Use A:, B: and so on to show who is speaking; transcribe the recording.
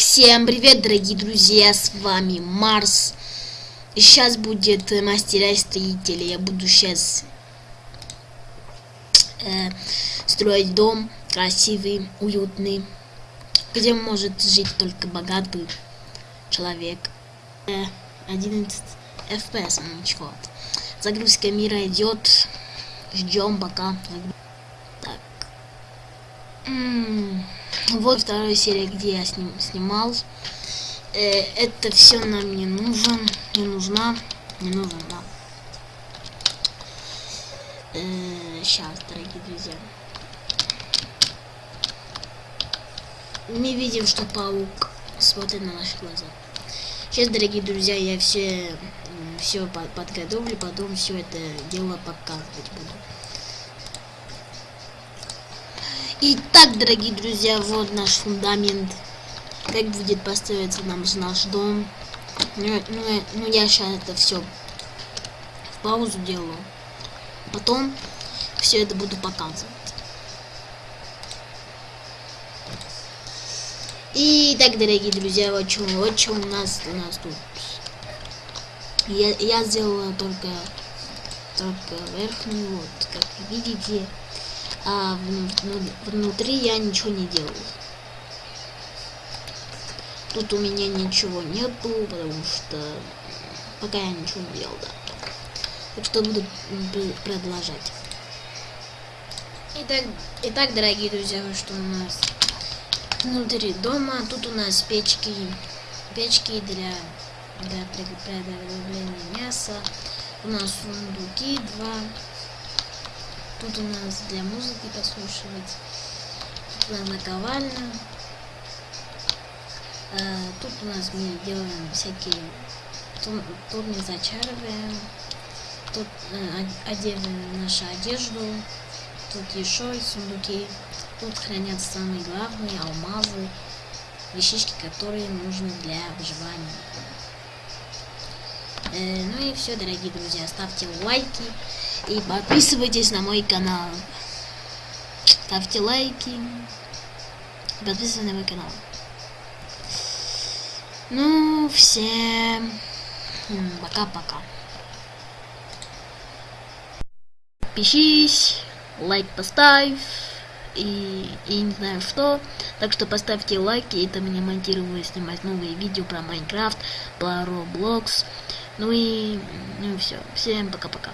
A: Всем привет, дорогие друзья, с вами Марс. И сейчас будет э, мастера строителя. Я буду сейчас э, строить дом красивый, уютный, где может жить только богатый человек. Э, 11 FPS, ну ничего. Загрузка мира идет. Ждем пока. Так. М -м вот вторая серия, где я сним, снимал. Э, это все нам не нужен, не нужна, не нужна. Э, сейчас, дорогие друзья. Мы видим, что паук смотрит на наши глаза. Сейчас, дорогие друзья, я все все подготовлю, потом все это дело показывать буду. Итак, дорогие друзья, вот наш фундамент. Как будет построиться нам наш дом. Ну, ну, ну я сейчас это все в паузу делаю. Потом все это буду показывать. Итак, дорогие друзья, вот что, вот что у нас у нас тут. Я, я сделала только только верхнюю, вот, как видите а внутри я ничего не делаю. Тут у меня ничего нету, потому что пока я ничего не делал, да. Так что буду продолжать. Итак, итак, дорогие друзья, что у нас внутри дома. Тут у нас печки, печки для, для приготовления мяса. У нас сундуки два Тут у нас для музыки послушивать. Тут у нас наковальня. А, тут у нас мы делаем всякие... Мы зачариваем. Тут э, одеваем нашу одежду. Тут еще сундуки. Тут хранятся самые главные алмазы, вещички, которые нужны для выживания. Э, ну и все, дорогие друзья, ставьте лайки и подписывайтесь на мой канал. Ставьте лайки. Подписывайтесь на мой канал. Ну, всем пока-пока. Подпишись, лайк поставь и, и не знаю что. Так что поставьте лайки, это мне монтирую снимать новые видео про Майнкрафт, про Roblox. Ну и, ну все. Всем пока-пока.